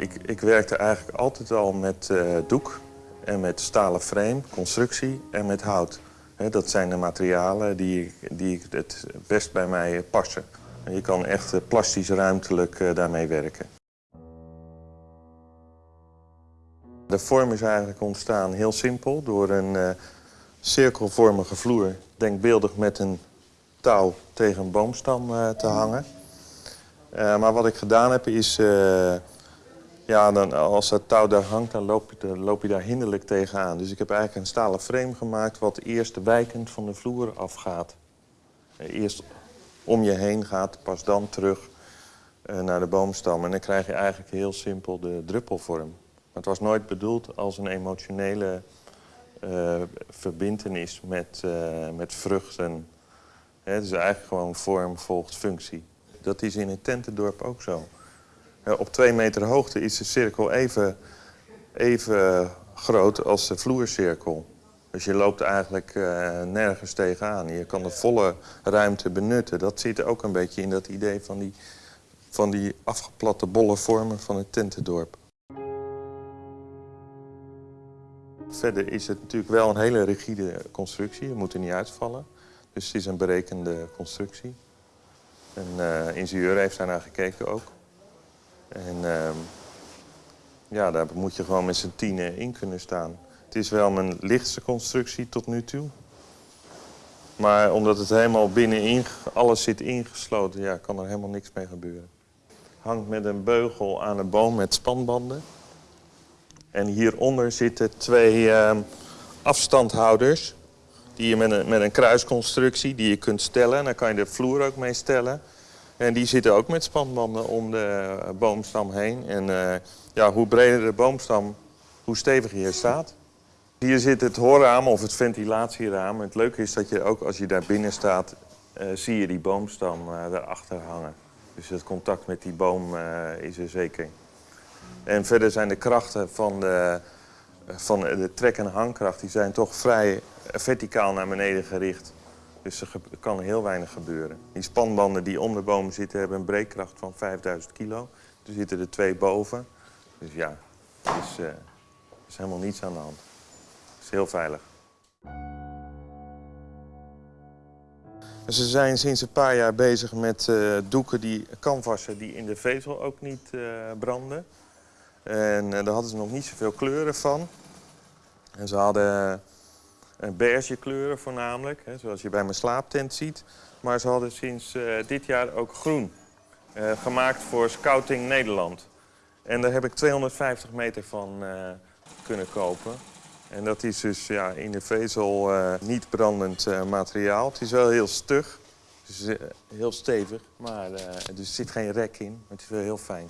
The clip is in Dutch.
Ik, ik werkte eigenlijk altijd al met eh, doek en met stalen frame, constructie en met hout. Dat zijn de materialen die, die het best bij mij passen. En je kan echt eh, plastisch ruimtelijk eh, daarmee werken. De vorm is eigenlijk ontstaan heel simpel door een cirkelvormige vloer, denkbeeldig met een touw tegen een boomstam te hangen. Maar wat ik gedaan heb is, ja, dan, als dat touw daar hangt, dan loop, je, loop je daar hinderlijk tegenaan. Dus ik heb eigenlijk een stalen frame gemaakt wat eerst wijkend van de vloer afgaat. Eerst om je heen gaat, pas dan terug eh, naar de boomstam. En dan krijg je eigenlijk heel simpel de druppelvorm. Het was nooit bedoeld als een emotionele eh verbintenis met, eh, met vruchten. Het is eigenlijk gewoon vorm volgt functie. Dat is in het tentendorp ook zo. Eh, op twee meter hoogte is de cirkel even, even groot als de vloercirkel. Dus je loopt eigenlijk eh, nergens tegenaan. Je kan de volle ruimte benutten. Dat zit ook een beetje in dat idee van die, van die afgeplatte bolle vormen van het tentendorp. Verder is het natuurlijk wel een hele rigide constructie. Je moet er niet uitvallen. Dus het is een berekende constructie. Een eh, ingenieur heeft daar naar gekeken ook. En ehm, ja, daar moet je gewoon met z'n tienen in kunnen staan. Het is wel mijn lichtste constructie tot nu toe. Maar omdat het helemaal binnenin, alles zit ingesloten, ja, kan er helemaal niks mee gebeuren. Hangt met een beugel aan een boom met spanbanden. En hieronder zitten twee ehm, afstandhouders. Die je met een, met een kruisconstructie die je kunt stellen. En daar kan je de vloer ook mee stellen. En die zitten ook met spanbanden om de boomstam heen. En eh, ja, hoe breder de boomstam, hoe steviger je staat. Hier zit het hoorraam of het ventilatieraam. Het leuke is dat je ook als je daar binnen staat, eh, zie je die boomstam eh daarachter hangen. Dus het contact met die boom is er zeker. En verder zijn de krachten van de, van de trek- en hangkracht... die zijn toch vrij verticaal naar beneden gericht. Dus er kan heel weinig gebeuren. Die spanbanden die om de boom zitten hebben een breekkracht van 5000 kilo. Er zitten er twee boven. Dus ja, er is, eh, is helemaal niets aan de hand. Het is heel veilig. Ze zijn sinds een paar jaar bezig met eh, doeken die canvassen die in de vezel ook niet eh, branden. En daar hadden ze nog niet zoveel kleuren van. En ze hadden beige kleuren voornamelijk, hè, zoals je bij mijn slaaptent ziet. Maar ze hadden sinds eh, dit jaar ook groen, eh, gemaakt voor Scouting Nederland. En daar heb ik 250 meter van eh, kunnen kopen. En dat is dus ja, in de vezel niet brandend materiaal. Het is wel heel stug, heel stevig, maar dus er zit geen rek in. Maar het is wel heel fijn.